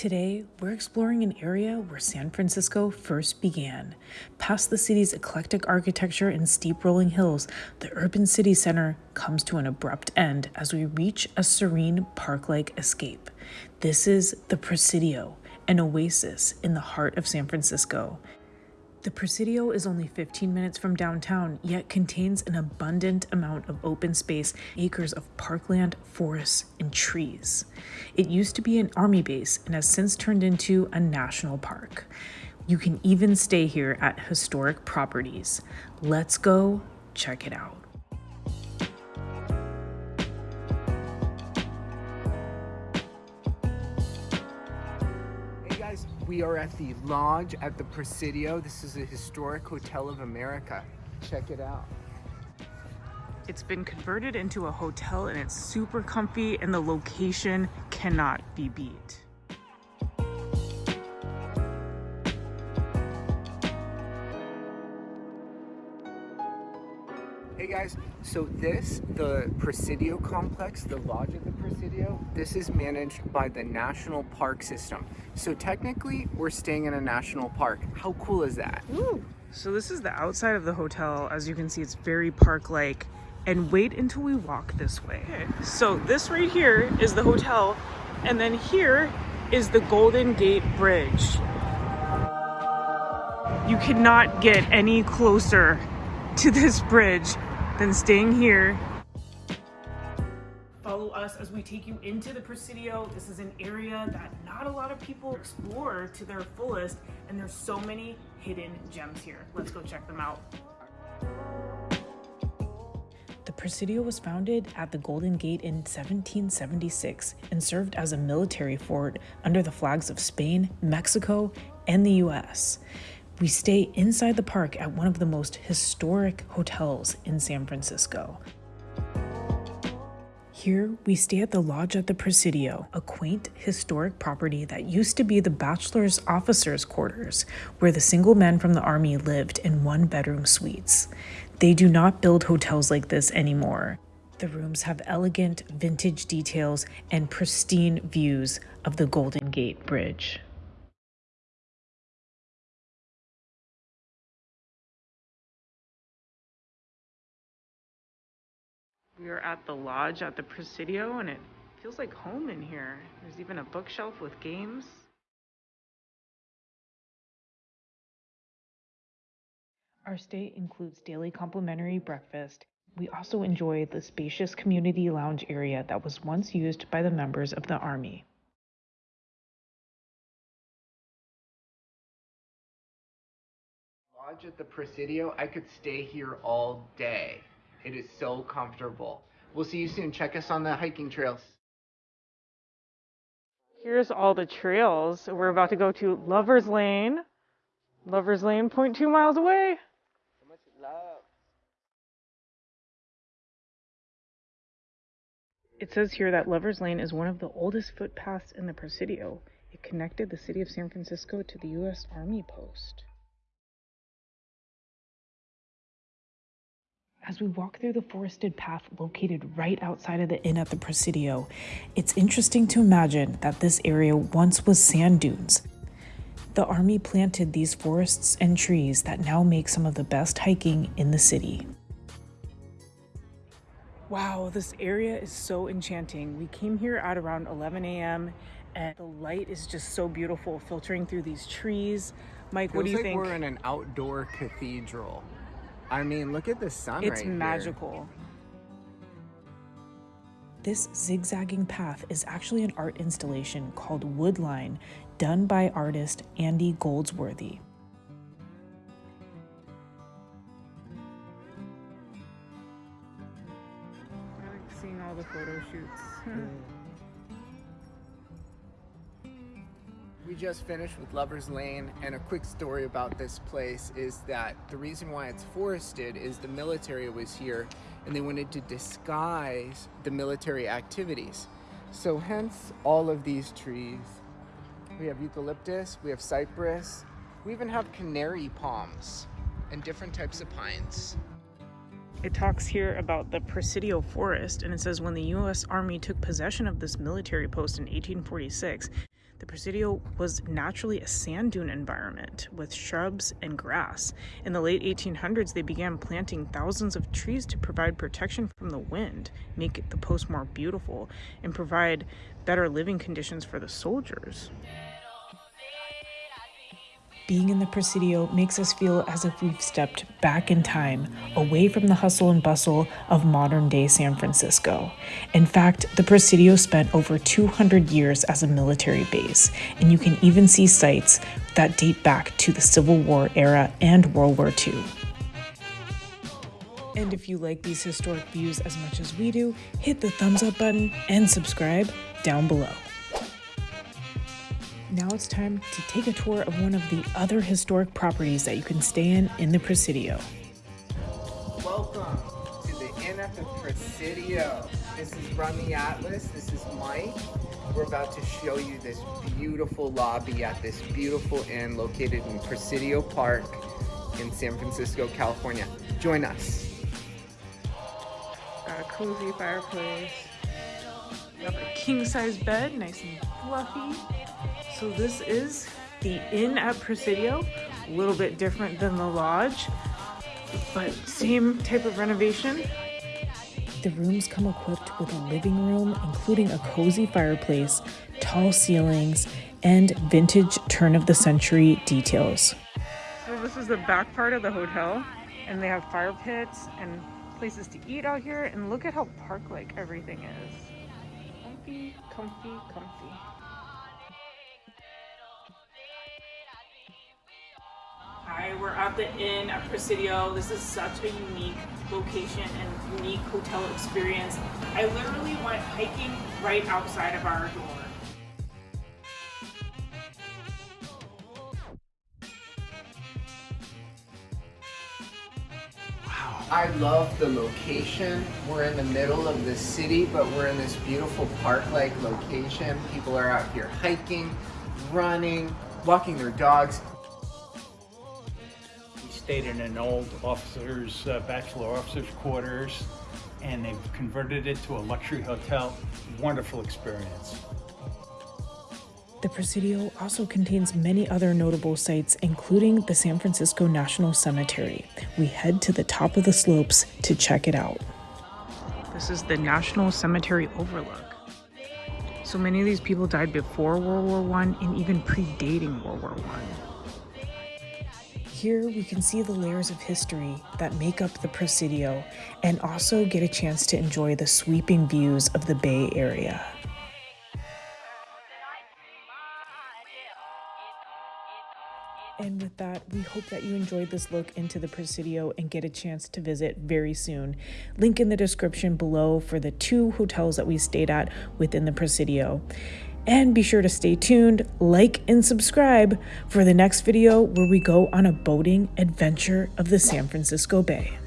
Today, we're exploring an area where San Francisco first began. Past the city's eclectic architecture and steep rolling hills, the urban city center comes to an abrupt end as we reach a serene park like escape. This is the Presidio, an oasis in the heart of San Francisco. The Presidio is only 15 minutes from downtown, yet contains an abundant amount of open space, acres of parkland, forests, and trees. It used to be an army base and has since turned into a national park. You can even stay here at historic properties. Let's go check it out. We are at the Lodge at the Presidio. This is a historic hotel of America. Check it out. It's been converted into a hotel and it's super comfy and the location cannot be beat. Hey guys, so this, the Presidio complex, the Lodge of the Presidio, this is managed by the National Park System. So technically, we're staying in a national park. How cool is that? Ooh. So this is the outside of the hotel. As you can see, it's very park-like. And wait until we walk this way. Okay. So this right here is the hotel. And then here is the Golden Gate Bridge. You cannot get any closer to this bridge than staying here. Follow us as we take you into the Presidio. This is an area that not a lot of people explore to their fullest, and there's so many hidden gems here. Let's go check them out. The Presidio was founded at the Golden Gate in 1776 and served as a military fort under the flags of Spain, Mexico, and the US. We stay inside the park at one of the most historic hotels in San Francisco. Here, we stay at the Lodge at the Presidio, a quaint historic property that used to be the bachelor's officers' quarters, where the single men from the army lived in one bedroom suites. They do not build hotels like this anymore. The rooms have elegant vintage details and pristine views of the Golden Gate Bridge. We are at the lodge at the Presidio and it feels like home in here. There's even a bookshelf with games. Our stay includes daily complimentary breakfast. We also enjoy the spacious community lounge area that was once used by the members of the Army. Lodge at the Presidio, I could stay here all day. It is so comfortable. We'll see you soon. Check us on the hiking trails. Here's all the trails. We're about to go to Lover's Lane. Lover's Lane, 0.2 miles away. So much love. It says here that Lover's Lane is one of the oldest footpaths in the Presidio. It connected the city of San Francisco to the U.S. Army post. As we walk through the forested path located right outside of the inn at the Presidio, it's interesting to imagine that this area once was sand dunes. The army planted these forests and trees that now make some of the best hiking in the city. Wow, this area is so enchanting. We came here at around 11 a.m. and the light is just so beautiful filtering through these trees. Mike, what do Feels you like think? we're in an outdoor cathedral. I mean, look at the sun It's right here. magical. This zigzagging path is actually an art installation called Woodline, done by artist Andy Goldsworthy. I like seeing all the photo shoots. Mm. We just finished with Lover's Lane, and a quick story about this place is that the reason why it's forested is the military was here and they wanted to disguise the military activities. So, hence all of these trees. We have eucalyptus, we have cypress, we even have canary palms and different types of pines. It talks here about the Presidio Forest, and it says when the U.S. Army took possession of this military post in 1846, The Presidio was naturally a sand dune environment with shrubs and grass. In the late 1800s, they began planting thousands of trees to provide protection from the wind, make the post more beautiful, and provide better living conditions for the soldiers. Being in the Presidio makes us feel as if we've stepped back in time, away from the hustle and bustle of modern day San Francisco. In fact, the Presidio spent over 200 years as a military base, and you can even see sites that date back to the Civil War era and World War II. And if you like these historic views as much as we do, hit the thumbs up button and subscribe down below. Now it's time to take a tour of one of the other historic properties that you can stay in in the Presidio. Welcome to the Inn at the Presidio. This is Run Atlas. This is Mike. We're about to show you this beautiful lobby at this beautiful inn located in Presidio Park in San Francisco, California. Join us. Got a cozy fireplace. We have a king size bed, nice and fluffy. So this is the inn at Presidio, a little bit different than the lodge, but same type of renovation. The rooms come equipped with a living room, including a cozy fireplace, tall ceilings, and vintage turn of the century details. So this is the back part of the hotel, and they have fire pits and places to eat out here, and look at how park-like everything is. Comfy, comfy, comfy. Hi, we're at the inn at Presidio. This is such a unique location and unique hotel experience. I literally went hiking right outside of our door. I love the location. We're in the middle of the city, but we're in this beautiful park-like location. People are out here hiking, running, walking their dogs. We stayed in an old officers, uh, bachelor officers quarters, and they've converted it to a luxury hotel. Wonderful experience. The Presidio also contains many other notable sites, including the San Francisco National Cemetery. We head to the top of the slopes to check it out. This is the National Cemetery Overlook. So many of these people died before World War One and even predating World War One. Here we can see the layers of history that make up the Presidio and also get a chance to enjoy the sweeping views of the Bay Area. We hope that you enjoyed this look into the Presidio and get a chance to visit very soon. Link in the description below for the two hotels that we stayed at within the Presidio. And be sure to stay tuned, like, and subscribe for the next video where we go on a boating adventure of the San Francisco Bay.